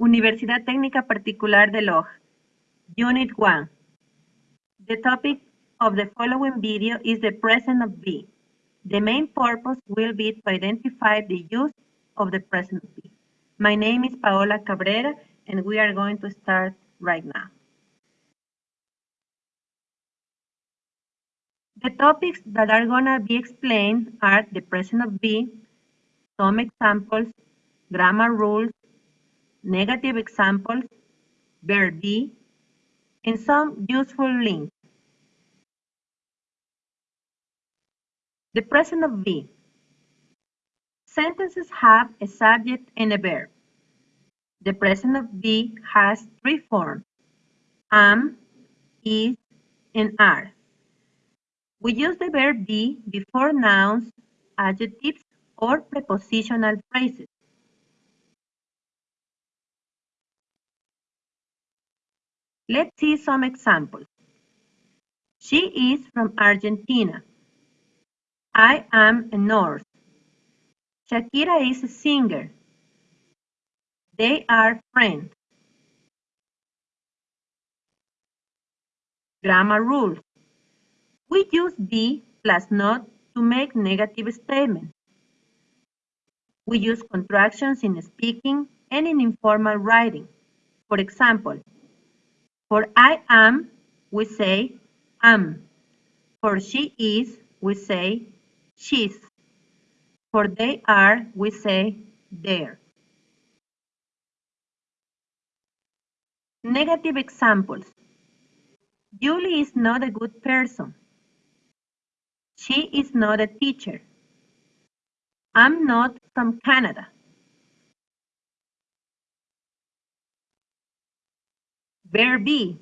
Universidad Técnica Particular de Loja. Unit 1. The topic of the following video is the present of be. The main purpose will be to identify the use of the present of be. My name is Paola Cabrera and we are going to start right now. The topics that are going to be explained are the present of be, some examples, grammar rules, negative examples, verb be, and some useful links. The present of be. Sentences have a subject and a verb. The present of be has three forms, am, is, and are. We use the verb be before nouns, adjectives, or prepositional phrases. Let's see some examples. She is from Argentina. I am a nurse. Shakira is a singer. They are friends. Grammar rules. We use be plus not to make negative statements. We use contractions in speaking and in informal writing. For example, for I am, we say am. For she is, we say she's. For they are, we say they're. Negative examples. Julie is not a good person. She is not a teacher. I'm not from Canada. Verb be.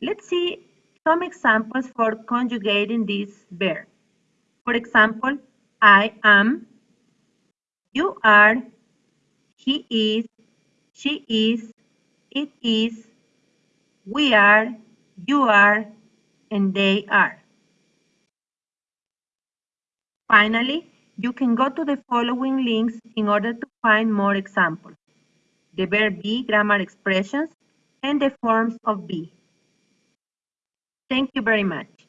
Let's see some examples for conjugating this verb. For example, I am, you are, he is, she is, it is, we are, you are, and they are. Finally, you can go to the following links in order to find more examples. The verb be grammar expressions and the forms of be. Thank you very much.